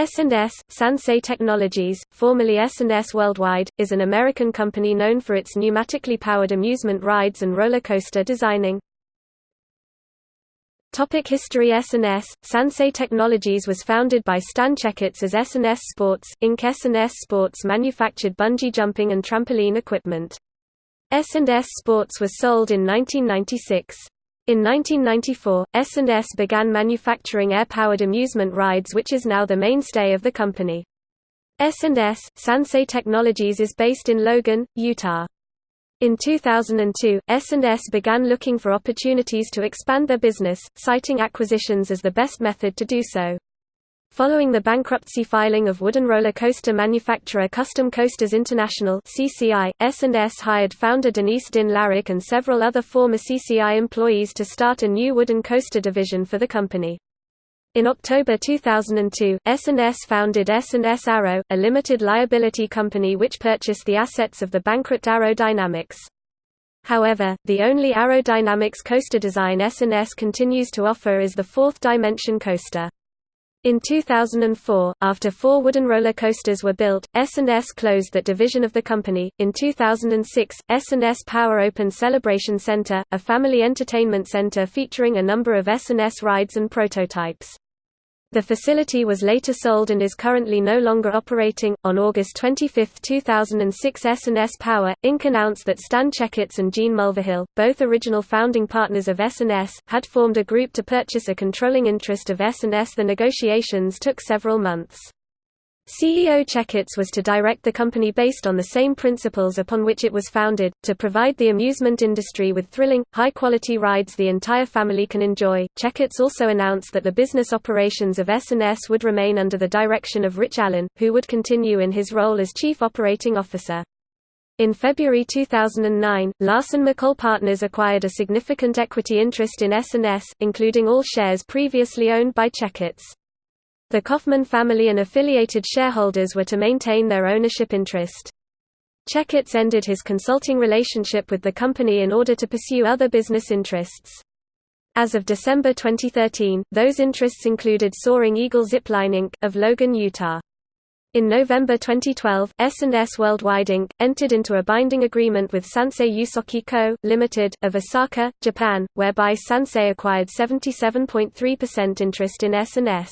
S&S, Sansei Technologies, formerly S&S Worldwide, is an American company known for its pneumatically powered amusement rides and roller coaster designing. Topic History S&S, Sansei Technologies was founded by Stan Checketts as S&S Sports, Inc. S&S Sports manufactured bungee jumping and trampoline equipment. S&S Sports was sold in 1996. In 1994, S&S began manufacturing air-powered amusement rides which is now the mainstay of the company. S&S, Sansei Technologies is based in Logan, Utah. In 2002, S&S began looking for opportunities to expand their business, citing acquisitions as the best method to do so. Following the bankruptcy filing of wooden roller coaster manufacturer Custom Coasters International (CCI), S&S hired founder Denise Dinn Larrick and several other former CCI employees to start a new wooden coaster division for the company. In October 2002, S&S founded S&S Arrow, a limited liability company which purchased the assets of the bankrupt Arrow Dynamics. However, the only Arrow Dynamics coaster design S&S continues to offer is the fourth dimension coaster. In 2004, after four wooden roller coasters were built, S&S closed that division of the company. In 2006, S&S Power opened Celebration Center, a family entertainment center featuring a number of S&S rides and prototypes. The facility was later sold and is currently no longer operating. On August 25, 2006, S&S Power Inc. announced that Stan Checketts and Gene Mulvihill, both original founding partners of S&S, had formed a group to purchase a controlling interest of S&S. The negotiations took several months. CEO Checketts was to direct the company based on the same principles upon which it was founded, to provide the amusement industry with thrilling, high-quality rides the entire family can enjoy. Checketts also announced that the business operations of S&S would remain under the direction of Rich Allen, who would continue in his role as Chief Operating Officer. In February 2009, Larsen MacColl Partners acquired a significant equity interest in S&S, including all shares previously owned by Checketts. The Kaufman family and affiliated shareholders were to maintain their ownership interest. Checketts ended his consulting relationship with the company in order to pursue other business interests. As of December 2013, those interests included Soaring Eagle Zipline Inc. of Logan, Utah. In November 2012, S&S Worldwide Inc. entered into a binding agreement with Sansei Yusoki Co., Ltd., of Osaka, Japan, whereby Sansei acquired 77.3% interest in S&S.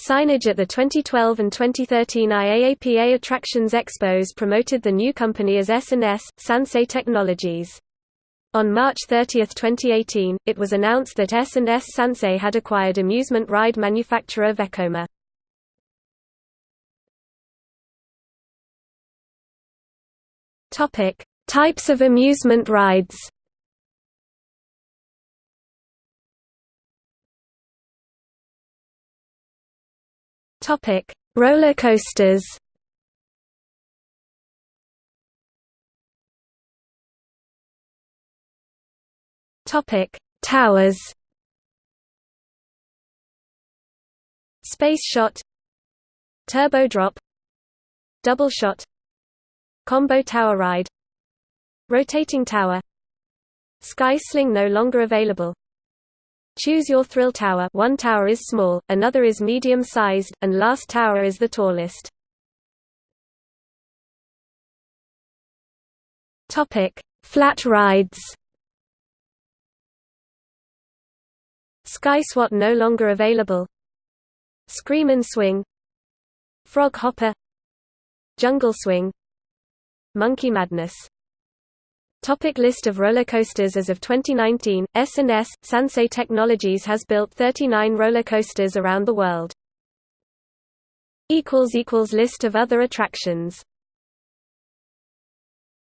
Signage at the 2012 and 2013 IAAPA Attractions Expos promoted the new company as S&S, Sansei Technologies. On March 30, 2018, it was announced that S&S Sansei had acquired amusement ride manufacturer Vekoma. Types of amusement rides. Topic: Roller coasters. Topic: Towers. Space shot. Turbo drop. Double shot. Combo tower ride. Rotating tower. Sky sling no longer available. Choose your thrill tower. One tower is small, another is medium-sized, and last tower is the tallest. Flat rides. Sky SWAT no longer available. Scream and Swing. Frog Hopper. Jungle Swing. Monkey Madness Topic list of roller coasters As of 2019, S&S, Sansei Technologies has built 39 roller coasters around the world. List of other attractions